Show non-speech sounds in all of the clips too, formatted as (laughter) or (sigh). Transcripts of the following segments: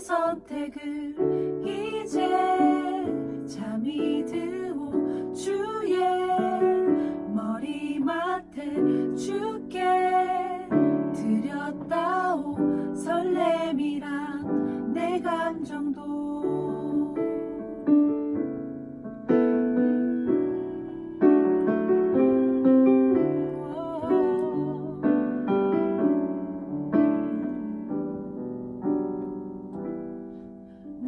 선택을 이제 잠이 드오. 주의 머리맡에 주께 드렸다오. 설렘이란 내 감정도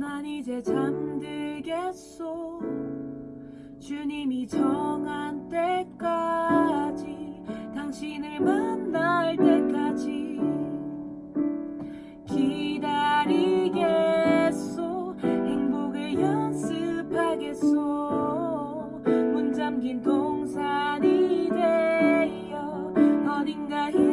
난 이제 잠들겠소. 주님이 정한 때까지 당신을 만날 때까지 기다리겠소. 행복을 연습하겠소. 문 잠긴 동산이 되어 어딘가에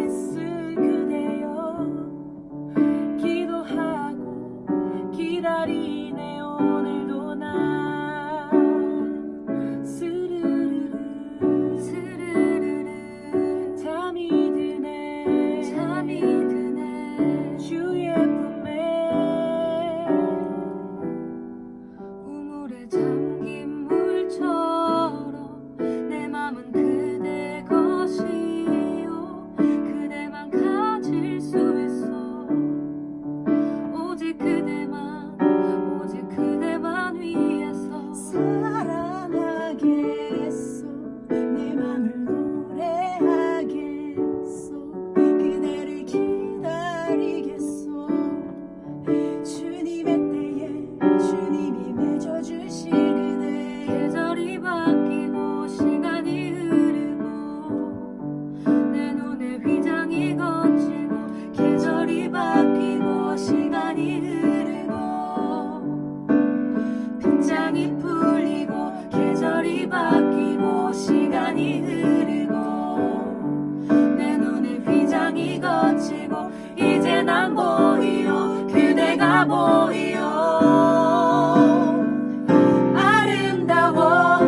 아름다워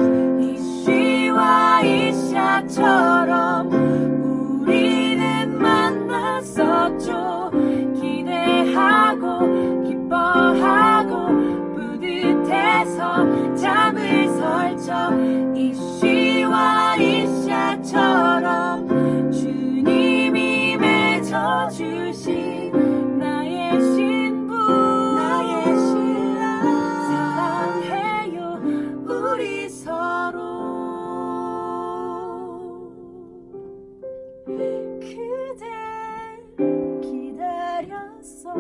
이 시와 이샤처럼 그대 기다렸어.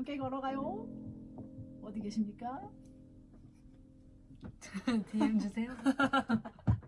함께 걸어가요. 어디 계십니까? (laughs) DM 주세요. (laughs)